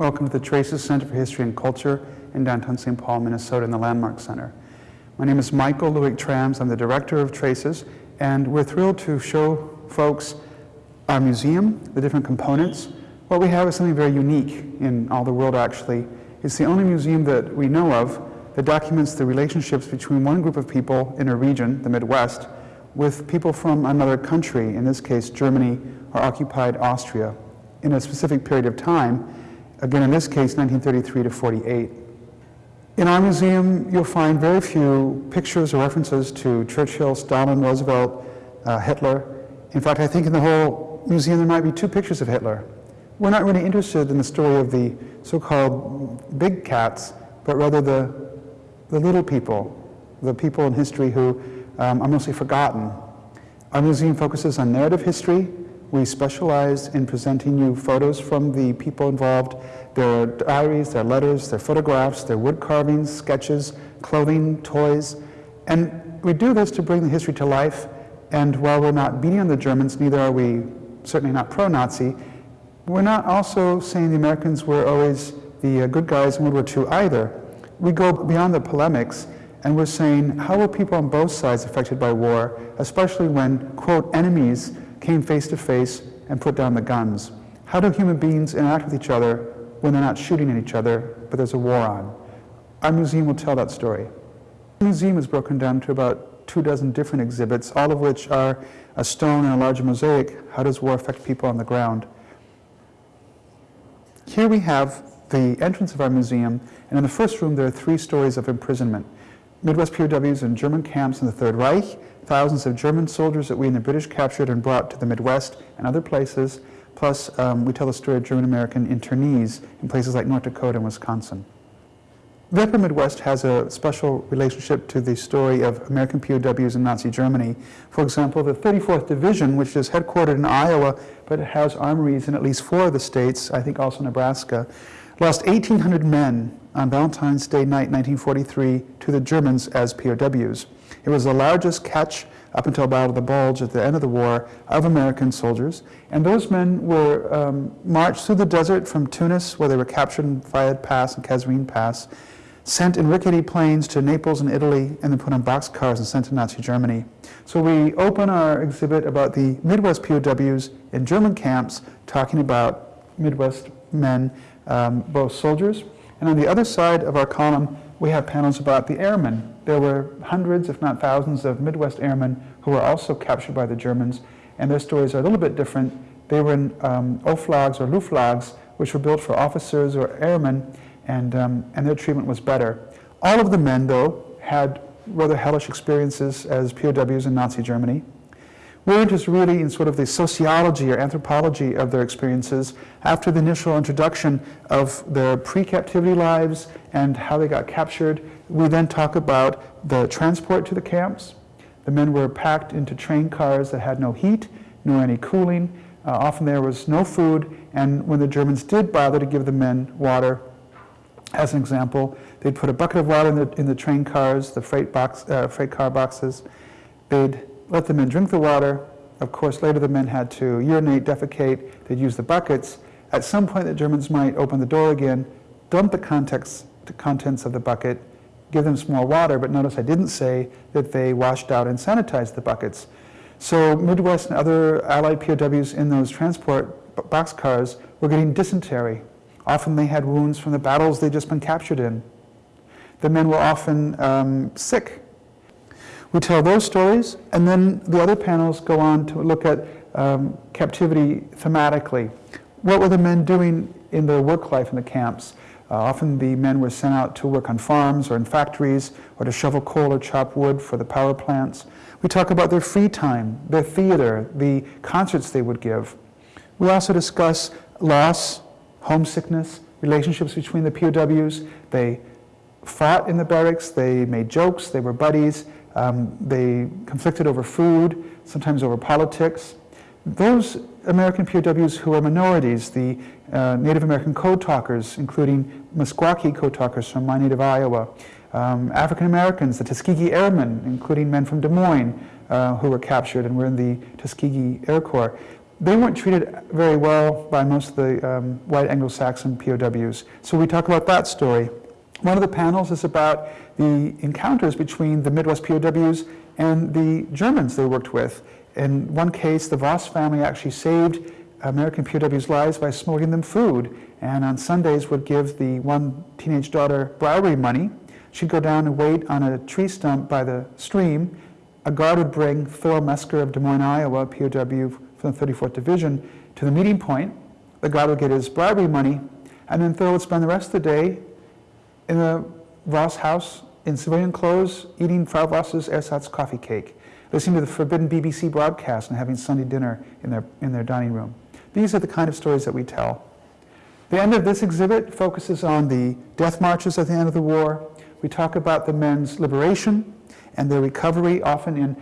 Welcome to the Traces Center for History and Culture in downtown St. Paul, Minnesota in the Landmark Center. My name is Michael Luick-Thrams. I'm the director of Traces, and we're thrilled to show folks our museum, the different components. What we have is something very unique in all the world, actually. It's the only museum that we know of that documents the relationships between one group of people in a region, the Midwest, with people from another country, in this case Germany or occupied Austria, in a specific period of time, again in this case 1933 to 48. In our museum you'll find very few pictures or references to Churchill, Stalin, Roosevelt, uh, Hitler. In fact, I think in the whole museum there might be two pictures of Hitler. We're not really interested in the story of the so-called big cats, but rather the, the little people, the people in history who um, are mostly forgotten. Our museum focuses on narrative history. We specialize in presenting you photos from the people involved, their diaries, their letters, their photographs, their wood carvings, sketches, clothing, toys. And we do this to bring the history to life. And while we're not beating on the Germans, neither are we certainly not pro-Nazi, we're not also saying the Americans were always the uh, good guys in World War II either. We go beyond the polemics and we're saying, how were people on both sides affected by war, especially when, quote, enemies came face to face and put down the guns? How do human beings interact with each other when they're not shooting at each other, but there's a war on? Our museum will tell that story. The museum is broken down to about two dozen different exhibits, all of which are a stone and a large mosaic. How does war affect people on the ground? Here we have the entrance of our museum, and in the first room there are three stories of imprisonment. Midwest POWs in German camps in the Third Reich, thousands of German soldiers that we and the British captured and brought to the Midwest and other places, plus um, we tell the story of German-American internees in places like North Dakota and Wisconsin. The Upper Midwest has a special relationship to the story of American POWs in Nazi Germany. For example, the 34th Division, which is headquartered in Iowa, but it has armories in at least four of the states, I think also Nebraska, lost 1,800 men on Valentine's Day night 1943 to the Germans as POWs. It was the largest catch up until Battle of the Bulge at the end of the war of American soldiers. And those men were um, marched through the desert from Tunis, where they were captured in Faid Pass and Kasserine Pass, sent in rickety planes to Naples and Italy, and then put on boxcars and sent to Nazi Germany. So we open our exhibit about the Midwest POWs in German camps, talking about Midwest men, um, both soldiers and on the other side of our column, we have panels about the airmen. There were hundreds, if not thousands, of Midwest airmen who were also captured by the Germans, and their stories are a little bit different. They were in um, Oflags or Luflags, which were built for officers or airmen, and, um, and their treatment was better. All of the men, though, had rather hellish experiences as POWs in Nazi Germany. We're interested really in sort of the sociology or anthropology of their experiences after the initial introduction of their pre-captivity lives and how they got captured. We then talk about the transport to the camps. The men were packed into train cars that had no heat, nor any cooling. Uh, often there was no food, and when the Germans did bother to give the men water, as an example, they'd put a bucket of water in the, in the train cars, the freight, box, uh, freight car boxes. They'd let the men drink the water. Of course, later the men had to urinate, defecate, they'd use the buckets. At some point, the Germans might open the door again, dump the contents, the contents of the bucket, give them some more water, but notice I didn't say that they washed out and sanitized the buckets. So Midwest and other Allied POWs in those transport boxcars were getting dysentery. Often they had wounds from the battles they'd just been captured in. The men were often um, sick we tell those stories, and then the other panels go on to look at um, captivity thematically. What were the men doing in their work life in the camps? Uh, often the men were sent out to work on farms or in factories or to shovel coal or chop wood for the power plants. We talk about their free time, their theater, the concerts they would give. We also discuss loss, homesickness, relationships between the POWs. They fought in the barracks, they made jokes, they were buddies, um, they conflicted over food, sometimes over politics. Those American POWs who are minorities, the uh, Native American code talkers, including Meskwaki code talkers from my native Iowa, um, African Americans, the Tuskegee Airmen, including men from Des Moines uh, who were captured and were in the Tuskegee Air Corps. they weren't treated very well by most of the um, white Anglo-Saxon POWs. So we talk about that story. One of the panels is about the encounters between the Midwest POWs and the Germans they worked with. In one case, the Voss family actually saved American POWs' lives by smuggling them food, and on Sundays would give the one teenage daughter bribery money. She'd go down and wait on a tree stump by the stream. A guard would bring Thor Mesker of Des Moines, Iowa, POW from the 34th Division, to the meeting point. The guard would get his bribery money, and then Thor would spend the rest of the day in the Voss house in civilian clothes, eating Frau Voss's ersatz coffee cake, listening to the forbidden BBC broadcast and having Sunday dinner in their, in their dining room. These are the kind of stories that we tell. The end of this exhibit focuses on the death marches at the end of the war. We talk about the men's liberation and their recovery, often in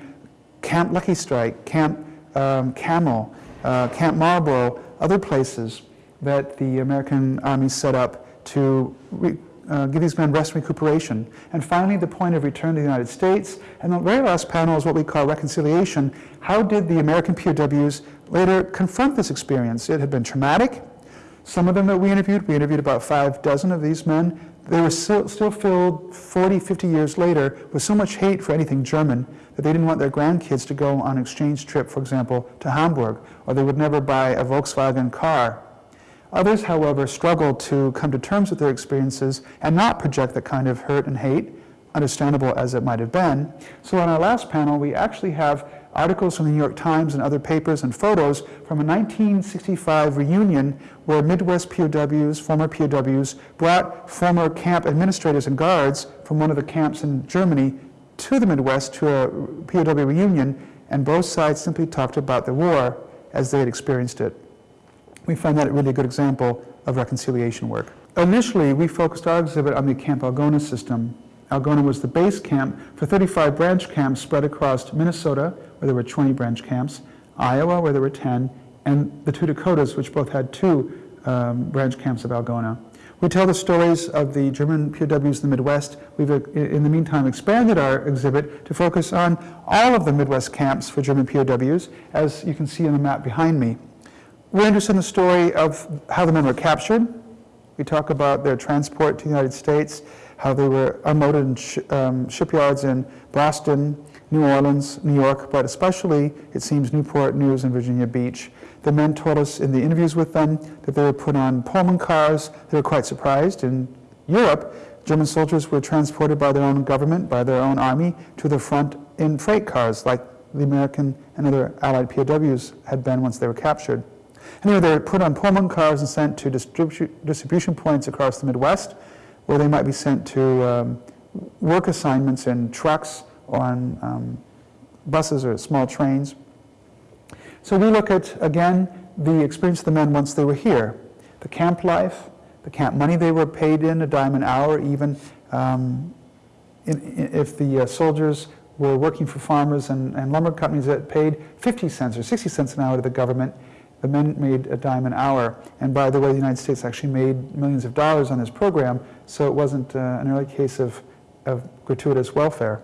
Camp Lucky Strike, Camp um, Camel, uh, Camp Marlborough, other places that the American Army set up to uh, give these men rest and recuperation. And finally, the point of return to the United States. And the very last panel is what we call reconciliation. How did the American POWs later confront this experience? It had been traumatic. Some of them that we interviewed, we interviewed about five dozen of these men. They were still, still filled 40, 50 years later with so much hate for anything German that they didn't want their grandkids to go on an exchange trip, for example, to Hamburg, or they would never buy a Volkswagen car Others, however, struggle to come to terms with their experiences and not project the kind of hurt and hate, understandable as it might have been. So on our last panel, we actually have articles from the New York Times and other papers and photos from a 1965 reunion where Midwest POWs, former POWs, brought former camp administrators and guards from one of the camps in Germany to the Midwest to a POW reunion, and both sides simply talked about the war as they had experienced it we find that a really good example of reconciliation work. Initially, we focused our exhibit on the Camp Algona system. Algona was the base camp for 35 branch camps spread across Minnesota, where there were 20 branch camps, Iowa, where there were 10, and the two Dakotas, which both had two um, branch camps of Algona. We tell the stories of the German POWs in the Midwest. We've, uh, in the meantime, expanded our exhibit to focus on all of the Midwest camps for German POWs, as you can see on the map behind me. We're interested in the story of how the men were captured. We talk about their transport to the United States, how they were unloaded in sh um, shipyards in Boston, New Orleans, New York, but especially, it seems, Newport News and Virginia Beach. The men told us in the interviews with them that they were put on Pullman cars. They were quite surprised. In Europe, German soldiers were transported by their own government, by their own army, to the front in freight cars, like the American and other Allied POWs had been once they were captured. Anyway, they're put on Pullman cars and sent to distribu distribution points across the Midwest, where they might be sent to um, work assignments in trucks or on um, buses or small trains. So we look at, again, the experience of the men once they were here. The camp life, the camp money they were paid in, a dime an hour, even um, in, in, if the uh, soldiers were working for farmers and, and lumber companies that paid 50 cents or 60 cents an hour to the government, the men made a dime an hour. And by the way, the United States actually made millions of dollars on this program, so it wasn't uh, an early case of, of gratuitous welfare.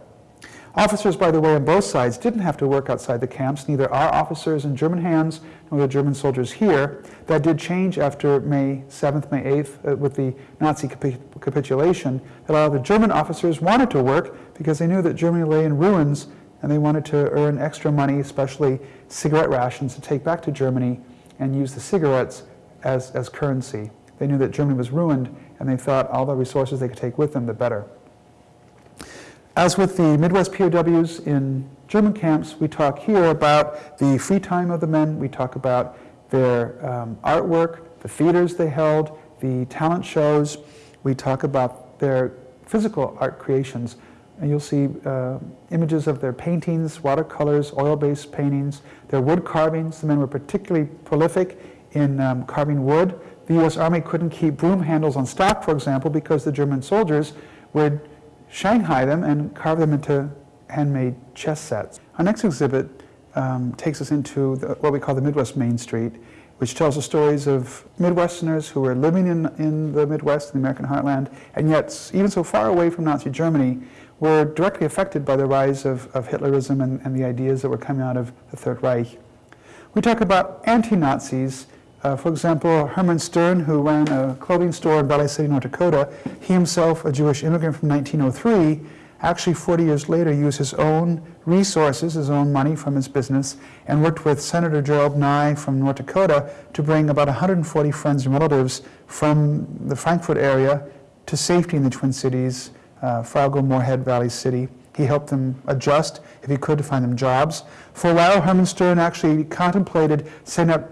Officers, by the way, on both sides didn't have to work outside the camps. Neither our officers in German hands nor the German soldiers here. That did change after May 7th, May 8th, uh, with the Nazi capi capitulation. A lot of the German officers wanted to work because they knew that Germany lay in ruins and they wanted to earn extra money, especially cigarette rations, to take back to Germany and use the cigarettes as, as currency. They knew that Germany was ruined, and they thought all the resources they could take with them, the better. As with the Midwest POWs in German camps, we talk here about the free time of the men. We talk about their um, artwork, the theaters they held, the talent shows. We talk about their physical art creations. And you'll see uh, images of their paintings, watercolors, oil-based paintings, their wood carvings. The men were particularly prolific in um, carving wood. The U.S. Army couldn't keep broom handles on stock, for example, because the German soldiers would Shanghai them and carve them into handmade chess sets. Our next exhibit um, takes us into the, what we call the Midwest Main Street, which tells the stories of Midwesterners who were living in, in the Midwest, in the American heartland, and yet, even so far away from Nazi Germany, were directly affected by the rise of, of Hitlerism and, and, the ideas that were coming out of the Third Reich. We talk about anti-Nazis. Uh, for example, Herman Stern, who ran a clothing store in Valley City, North Dakota, he himself, a Jewish immigrant from 1903, actually 40 years later used his own resources, his own money from his business, and worked with Senator Gerald Nye from North Dakota to bring about 140 friends and relatives from the Frankfurt area to safety in the Twin Cities, uh, Fargo, Moorhead, Valley City. He helped them adjust, if he could, to find them jobs. For a while, Herman Stern actually contemplated setting up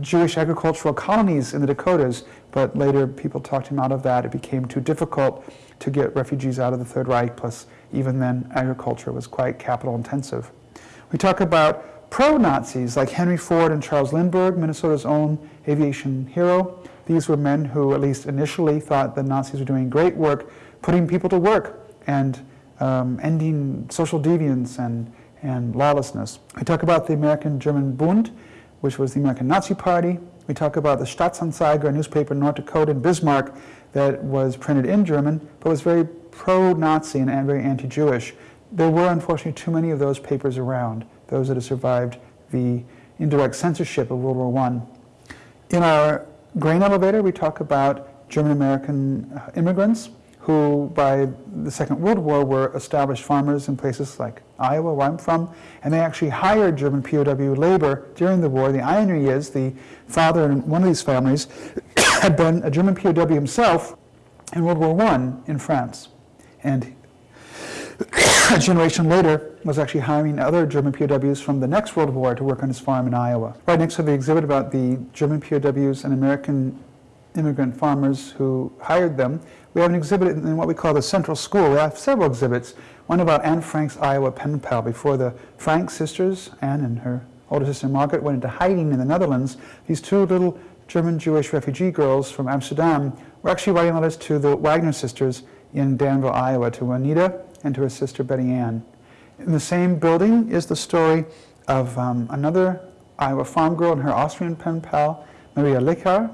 Jewish agricultural colonies in the Dakotas, but later people talked him out of that. It became too difficult to get refugees out of the Third Reich, plus even then agriculture was quite capital intensive. We talk about pro-Nazis like Henry Ford and Charles Lindbergh, Minnesota's own aviation hero. These were men who at least initially thought the Nazis were doing great work, putting people to work and um, ending social deviance and, and lawlessness. We talk about the American-German Bund, which was the American Nazi Party. We talk about the Staatsanzeiger, a newspaper in North Dakota in Bismarck that was printed in German, but was very pro-Nazi and very anti-Jewish. There were unfortunately too many of those papers around, those that have survived the indirect censorship of World War I. In our grain elevator, we talk about German-American uh, immigrants who by the Second World War were established farmers in places like Iowa, where I'm from, and they actually hired German POW labor during the war. The irony is the father in one of these families had been a German POW himself in World War I in France. And a generation later was actually hiring other German POWs from the next World War to work on his farm in Iowa. Right next to the exhibit about the German POWs and American immigrant farmers who hired them, we have an exhibit in what we call the Central School. We have several exhibits. One about Anne Frank's Iowa pen pal before the Frank sisters, Anne and her older sister Margaret, went into hiding in the Netherlands. These two little German Jewish refugee girls from Amsterdam were actually writing letters to the Wagner sisters in Danville, Iowa, to Juanita and to her sister Betty Ann. In the same building is the story of um, another Iowa farm girl and her Austrian pen pal, Maria Lichar.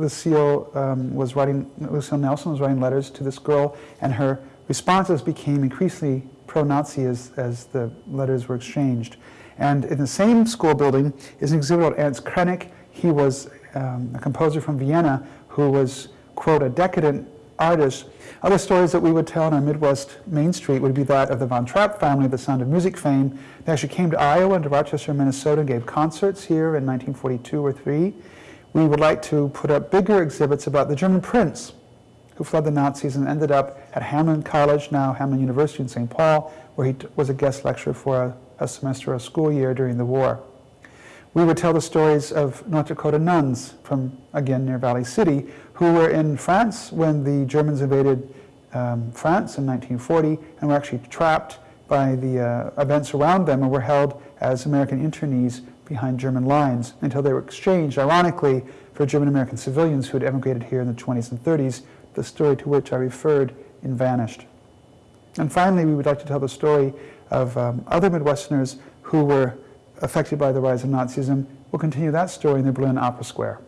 Lucille um, was writing, Lucille Nelson was writing letters to this girl, and her responses became increasingly pro-Nazi as, as the letters were exchanged. And in the same school building is an exhibit of Ernst Krenek. He was um, a composer from Vienna who was, quote, a decadent artist. Other stories that we would tell on our Midwest Main Street would be that of the Von Trapp family, the Sound of Music fame. They actually came to Iowa and to Rochester, Minnesota, and gave concerts here in 1942 or 3. We would like to put up bigger exhibits about the German prince who fled the Nazis and ended up at Hamline College, now Hamline University in St. Paul, where he was a guest lecturer for a, a semester, a school year during the war. We would tell the stories of North Dakota nuns from, again, near Valley City, who were in France when the Germans invaded um, France in 1940 and were actually trapped by the uh, events around them and were held as American internees behind German lines until they were exchanged, ironically, for German-American civilians who had emigrated here in the 20s and 30s, the story to which I referred in Vanished. And finally, we would like to tell the story of um, other Midwesterners who were affected by the rise of Nazism. We'll continue that story in the Berlin Opera Square.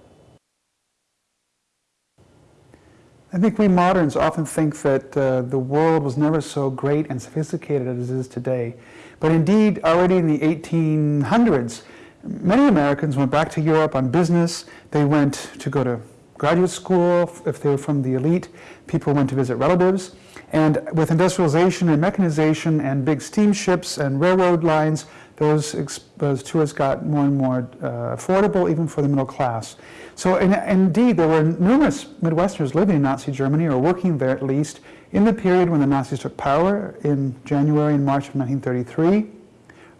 I think we moderns often think that uh, the world was never so great and sophisticated as it is today. But indeed, already in the 1800s, many Americans went back to Europe on business. They went to go to graduate school if they were from the elite. People went to visit relatives. And with industrialization and mechanization and big steamships and railroad lines, those, those tours got more and more uh, affordable, even for the middle class. So in, indeed, there were numerous Midwesterners living in Nazi Germany, or working there at least, in the period when the Nazis took power in January and March of 1933,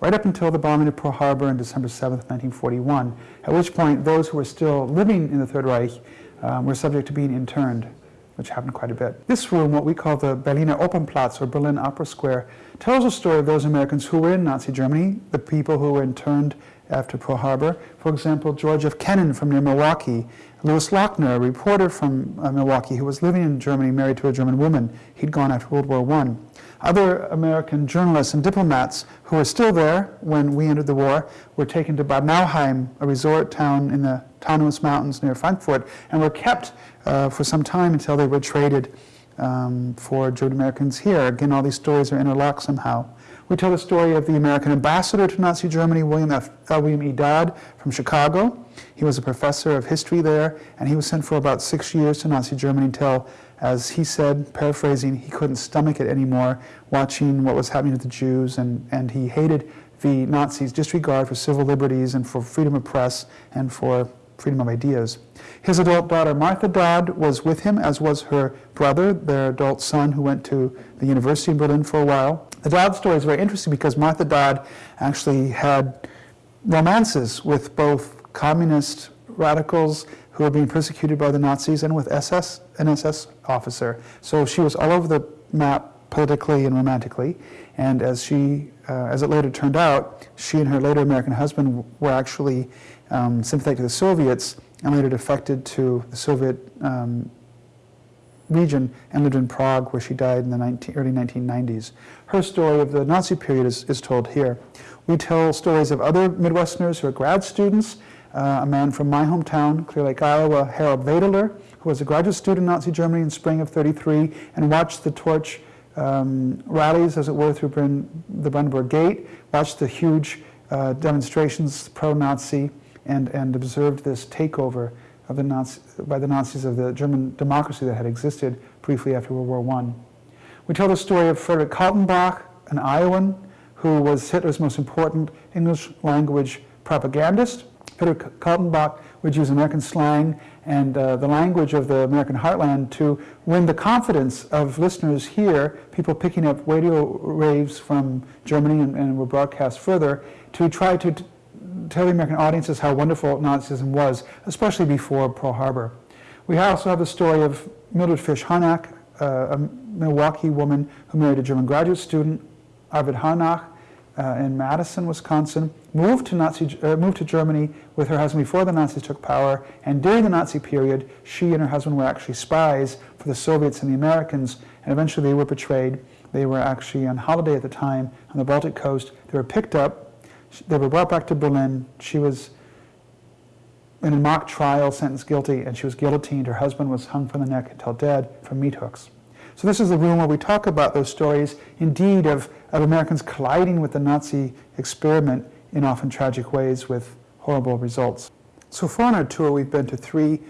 right up until the bombing of Pearl Harbor on December 7, 1941, at which point those who were still living in the Third Reich um, were subject to being interned which happened quite a bit. This room, what we call the Berliner Opernplatz or Berlin Opera Square, tells the story of those Americans who were in Nazi Germany, the people who were interned after Pearl Harbor. For example, George F. Kennan from near Milwaukee, Louis Lochner, a reporter from uh, Milwaukee who was living in Germany, married to a German woman. He'd gone after World War I. Other American journalists and diplomats who were still there when we entered the war were taken to Bad Nauheim, a resort town in the Taunus Mountains near Frankfurt, and were kept uh, for some time until they were traded um, for German Americans here. Again, all these stories are interlocked somehow. We tell the story of the American ambassador to Nazi Germany, William, F, uh, William E. Dodd from Chicago. He was a professor of history there, and he was sent for about six years to Nazi Germany until, as he said, paraphrasing, he couldn't stomach it anymore, watching what was happening to the Jews, and, and he hated the Nazis' disregard for civil liberties and for freedom of press and for freedom of ideas. His adult daughter, Martha Dodd, was with him, as was her brother, their adult son, who went to the university in Berlin for a while. The Dodd story is very interesting because Martha Dodd actually had romances with both communist radicals who were being persecuted by the Nazis and with SS, an SS officer. So she was all over the map politically and romantically. And as she, uh, as it later turned out, she and her later American husband were actually um, sympathetic to the Soviets and later defected to the Soviet um, region and lived in Prague where she died in the 19, early 1990s. Her story of the Nazi period is, is told here. We tell stories of other Midwesterners who are grad students, uh, a man from my hometown, Clear Lake, Iowa, Harold Vadeler, who was a graduate student in Nazi Germany in spring of 33 and watched the torch um, rallies, as it were, through the Brandenburg Gate, watched the huge uh, demonstrations pro-Nazi, and, and observed this takeover of the Nazi, by the Nazis of the German democracy that had existed briefly after World War I. We tell the story of Frederick Kaltenbach, an Iowan who was Hitler's most important English language propagandist. Frederick Kaltenbach would use American slang and uh, the language of the American heartland to win the confidence of listeners here, people picking up radio waves from Germany and, and were broadcast further, to try to tell the American audiences how wonderful Nazism was, especially before Pearl Harbor. We also have the story of Mildred Fish Harnack, uh, a Milwaukee woman who married a German graduate student, Arvid Harnack, uh, in Madison, Wisconsin, moved to, Nazi, uh, moved to Germany with her husband before the Nazis took power, and during the Nazi period, she and her husband were actually spies for the Soviets and the Americans, and eventually they were betrayed. They were actually on holiday at the time on the Baltic coast. They were picked up, they were brought back to Berlin. She was in a mock trial, sentenced guilty, and she was guillotined. Her husband was hung from the neck until dead from meat hooks. So this is the room where we talk about those stories, indeed, of, of Americans colliding with the Nazi experiment in often tragic ways with horrible results. So far on our tour, we've been to three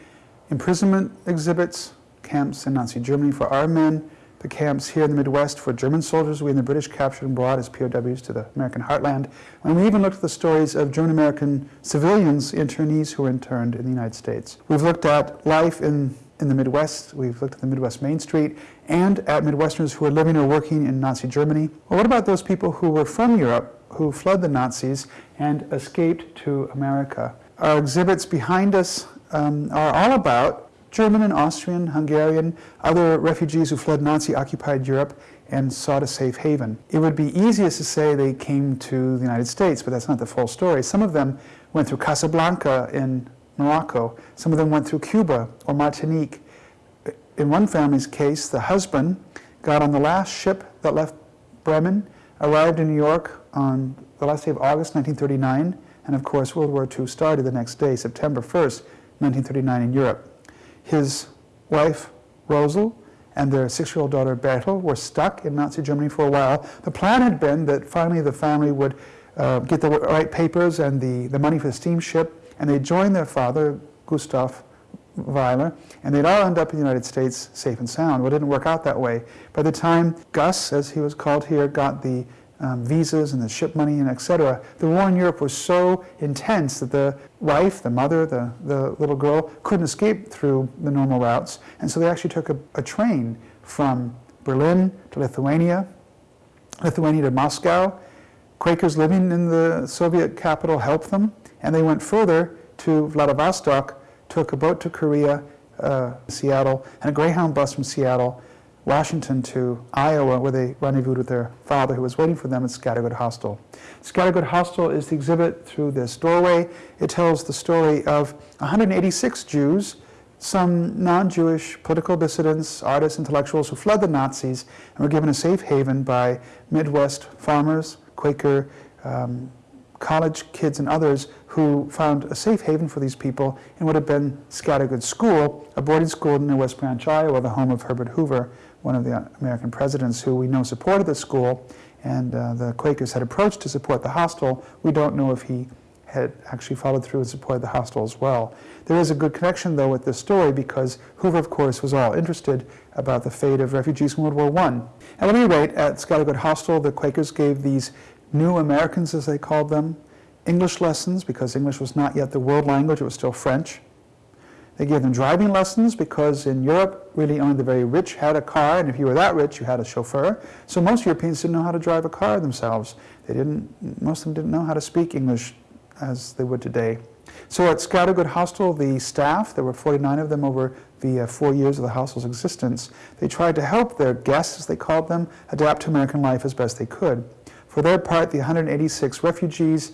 imprisonment exhibits, camps in Nazi Germany for our men, the camps here in the Midwest for German soldiers we and the British captured and brought as POWs to the American heartland. And we even looked at the stories of German-American civilians, internees who were interned in the United States. We've looked at life in, in the Midwest. We've looked at the Midwest Main Street and at Midwesterners who were living or working in Nazi Germany. Well, what about those people who were from Europe, who fled the Nazis and escaped to America? Our exhibits behind us um, are all about German and Austrian, Hungarian, other refugees who fled Nazi-occupied Europe and sought a safe haven. It would be easiest to say they came to the United States, but that's not the full story. Some of them went through Casablanca in Morocco. Some of them went through Cuba or Martinique. In one family's case, the husband got on the last ship that left Bremen, arrived in New York on the last day of August 1939, and of course World War II started the next day, September 1st, 1939 in Europe. His wife, Rosal, and their six-year-old daughter, Bertel, were stuck in Nazi Germany for a while. The plan had been that finally the family would uh, get the right papers and the, the money for the steamship, and they joined their father, Gustav Weiler, and they'd all end up in the United States safe and sound. Well, it didn't work out that way. By the time Gus, as he was called here, got the um, visas and the ship money and etc. The war in Europe was so intense that the wife, the mother, the, the little girl couldn't escape through the normal routes. And so they actually took a, a train from Berlin to Lithuania, Lithuania to Moscow. Quakers living in the Soviet capital helped them. And they went further to Vladivostok, took a boat to Korea, uh, Seattle, and a Greyhound bus from Seattle Washington to Iowa, where they rendezvoused with their father, who was waiting for them at Scattergood Hostel. Scattergood Hostel is the exhibit through this doorway. It tells the story of 186 Jews, some non-Jewish political dissidents, artists, intellectuals who fled the Nazis and were given a safe haven by Midwest farmers, Quaker um, college kids and others who found a safe haven for these people in what had been Scattergood School, a boarding school in West Branch, Iowa, the home of Herbert Hoover, one of the American presidents who we know supported the school, and uh, the Quakers had approached to support the hostel. We don't know if he had actually followed through and supported the hostel as well. There is a good connection, though, with this story because Hoover, of course, was all interested about the fate of refugees in World War I. At any rate, at Scattergood Hostel, the Quakers gave these new Americans, as they called them, English lessons because English was not yet the world language, it was still French. They gave them driving lessons because in Europe, really only the very rich had a car, and if you were that rich, you had a chauffeur. So most Europeans didn't know how to drive a car themselves. They didn't, most of them didn't know how to speak English as they would today. So at Scattergood Hostel, the staff, there were 49 of them over the uh, four years of the hostel's existence, they tried to help their guests, as they called them, adapt to American life as best they could. For their part, the 186 refugees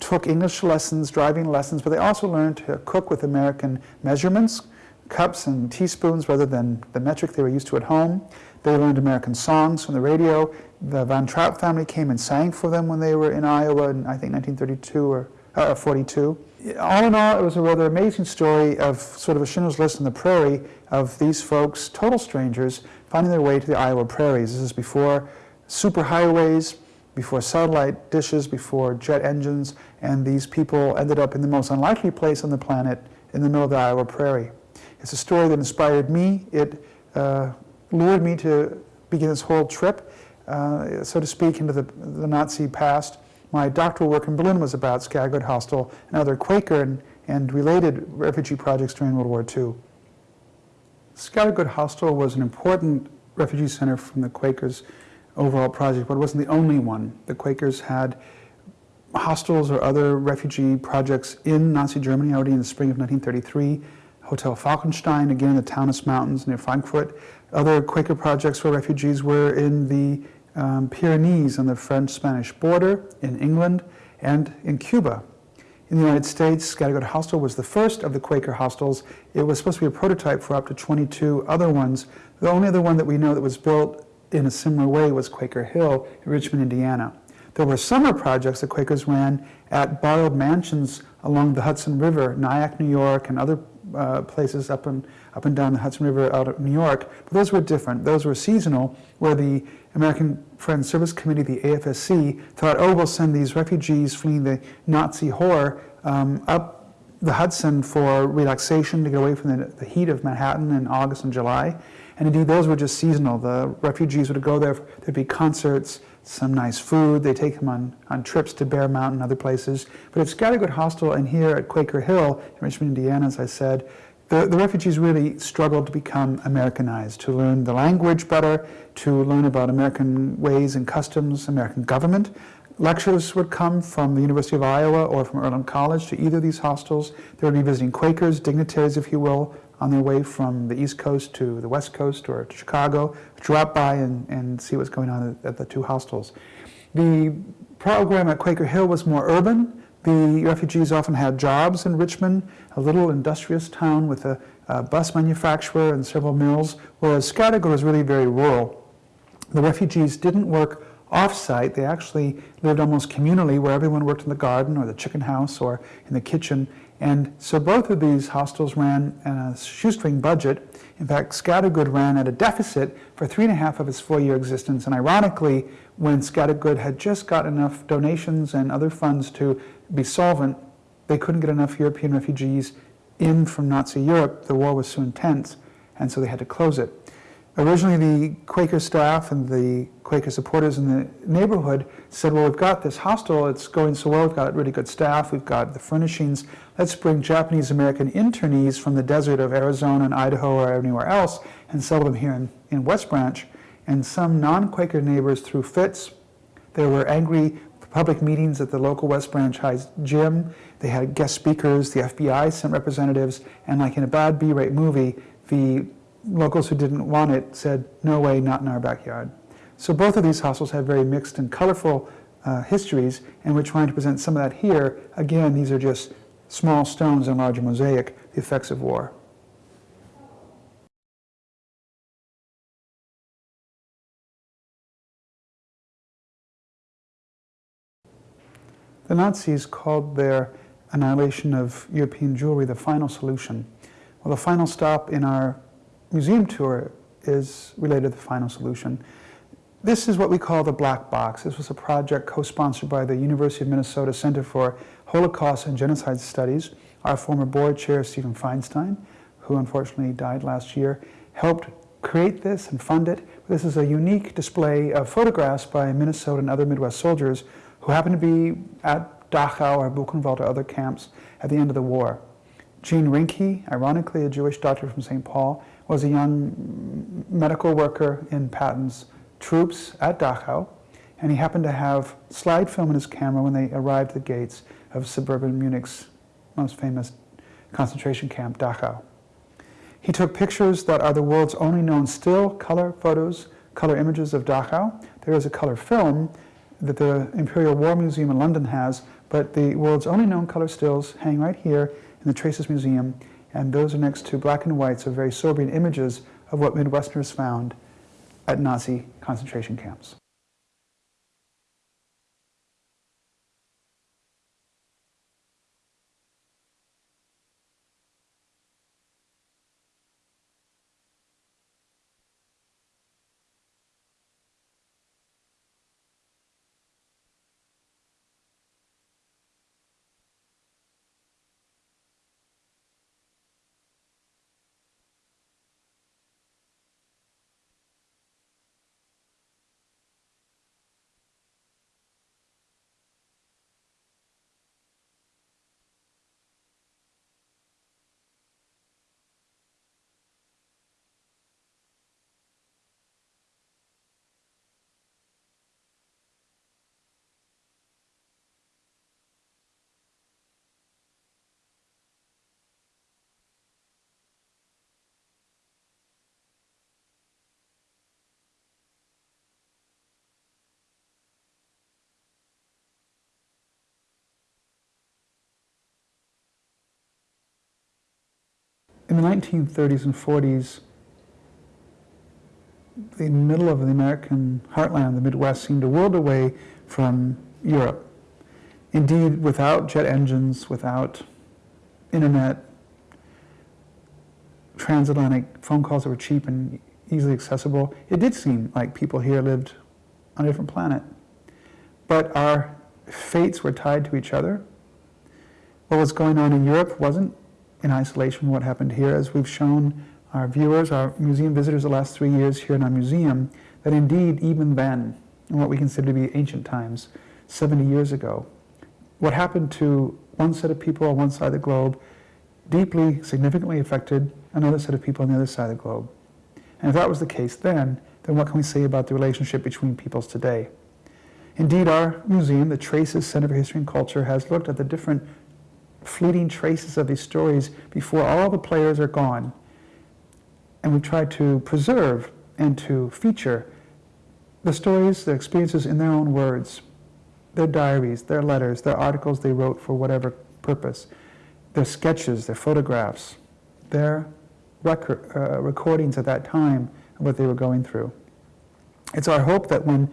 took English lessons, driving lessons, but they also learned to cook with American measurements, cups and teaspoons rather than the metric they were used to at home. They learned American songs from the radio. The Von Trapp family came and sang for them when they were in Iowa in, I think, 1932 or uh, 42. All in all, it was a rather amazing story of sort of a Schindler's List on the prairie of these folks, total strangers, finding their way to the Iowa prairies. This is before superhighways, before satellite dishes, before jet engines, and these people ended up in the most unlikely place on the planet in the middle of the Iowa prairie. It's a story that inspired me. It uh, lured me to begin this whole trip, uh, so to speak, into the, the, Nazi past. My doctoral work in Berlin was about Scattergood Hostel and other Quaker and, and related refugee projects during World War II. Scattergood Hostel was an important refugee center from the Quakers overall project, but it wasn't the only one. The Quakers had hostels or other refugee projects in Nazi Germany already in the spring of 1933. Hotel Falkenstein, again in the Taunus Mountains near Frankfurt. Other Quaker projects for refugees were in the um, Pyrenees on the French-Spanish border, in England, and in Cuba. In the United States, Scattergood Hostel was the first of the Quaker hostels. It was supposed to be a prototype for up to 22 other ones. The only other one that we know that was built in a similar way was Quaker Hill in Richmond, Indiana. There were summer projects that Quakers ran at borrowed mansions along the Hudson River, Nyack, New York, and other uh, places up and, up and down the Hudson River out of New York. But those were different. Those were seasonal, where the American Friends Service Committee, the AFSC, thought, oh, we'll send these refugees fleeing the Nazi horror um, up the Hudson for relaxation to get away from the, the heat of Manhattan in August and July. And indeed, those were just seasonal. The refugees would go there, there'd be concerts, some nice food. They take them on, on trips to Bear Mountain other places. But at Scattergood Hostel and here at Quaker Hill in Richmond, Indiana, as I said, the, the refugees really struggled to become Americanized, to learn the language better, to learn about American ways and customs, American government. Lectures would come from the University of Iowa or from Earlham College to either of these hostels. They would be visiting Quakers, dignitaries, if you will, on their way from the East Coast to the West Coast or to Chicago, drop by and, and see what's going on at, at the two hostels. The program at Quaker Hill was more urban. The refugees often had jobs in Richmond, a little industrious town with a, a bus manufacturer and several mills, whereas Scattergood was really very rural. The refugees didn't work off-site. They actually lived almost communally where everyone worked in the garden or the chicken house or in the kitchen and so both of these hostels ran on a shoestring budget. In fact, Scattergood ran at a deficit for three and a half of its four-year existence. And ironically, when Scattergood had just got enough donations and other funds to be solvent, they couldn't get enough European refugees in from Nazi Europe. The war was so intense, and so they had to close it. Originally, the Quaker staff and the Quaker supporters in the neighborhood said, well, we've got this hostel, it's going so well, we've got really good staff, we've got the furnishings, let's bring Japanese-American internees from the desert of Arizona and Idaho or anywhere else and settle them here in, in West Branch. And some non-Quaker neighbors threw fits. There were angry public meetings at the local West Branch High gym. They had guest speakers, the FBI sent representatives, and like in a bad B-rate movie, the locals who didn't want it said, no way, not in our backyard. So both of these hostels have very mixed and colorful uh, histories, and we're trying to present some of that here. Again, these are just small stones in a larger mosaic, the effects of war. The Nazis called their annihilation of European Jewry the final solution. Well, the final stop in our museum tour is related to the final solution. This is what we call the black box. This was a project co-sponsored by the University of Minnesota Center for Holocaust and Genocide Studies. Our former board chair, Stephen Feinstein, who unfortunately died last year, helped create this and fund it. This is a unique display of photographs by Minnesota and other Midwest soldiers who happened to be at Dachau or Buchenwald or other camps at the end of the war. Gene Rinke, ironically a Jewish doctor from St. Paul, was a young medical worker in Patton's troops at Dachau, and he happened to have slide film in his camera when they arrived at the gates of suburban Munich's most famous concentration camp, Dachau. He took pictures that are the world's only known still color photos, color images of Dachau. There is a color film that the Imperial War Museum in London has, but the world's only known color stills hang right here in the Traces Museum, and those are next to black and whites of very sobering images of what Midwesterners found at Nazi concentration camps. In the 1930s and 40s, the middle of the American heartland, the Midwest, seemed a world away from Europe. Indeed, without jet engines, without internet, transatlantic phone calls that were cheap and easily accessible, it did seem like people here lived on a different planet. But our fates were tied to each other. What was going on in Europe wasn't in isolation what happened here, as we've shown our viewers, our museum visitors the last three years here in our museum, that indeed even then, in what we consider to be ancient times, 70 years ago, what happened to one set of people on one side of the globe deeply, significantly affected another set of people on the other side of the globe. And if that was the case then, then what can we say about the relationship between peoples today? Indeed, our museum, the Traces Center for History and Culture, has looked at the different fleeting traces of these stories before all the players are gone. And we try to preserve and to feature the stories, the experiences in their own words, their diaries, their letters, their articles they wrote for whatever purpose, their sketches, their photographs, their record, uh, recordings at that time of what they were going through. It's our hope that when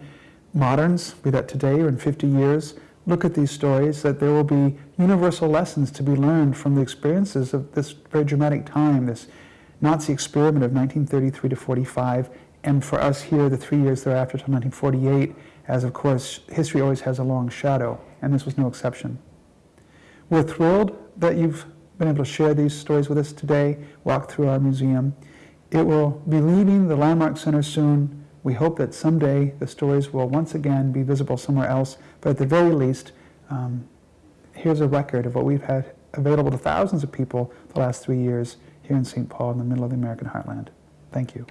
moderns, be that today or in 50 years, look at these stories, that there will be universal lessons to be learned from the experiences of this very dramatic time, this Nazi experiment of 1933 to 45, and for us here, the three years thereafter to 1948, as of course, history always has a long shadow, and this was no exception. We're thrilled that you've been able to share these stories with us today, walk through our museum. It will be leaving the Landmark Center soon we hope that someday the stories will once again be visible somewhere else, but at the very least, um, here's a record of what we've had available to thousands of people the last three years here in St. Paul in the middle of the American heartland. Thank you.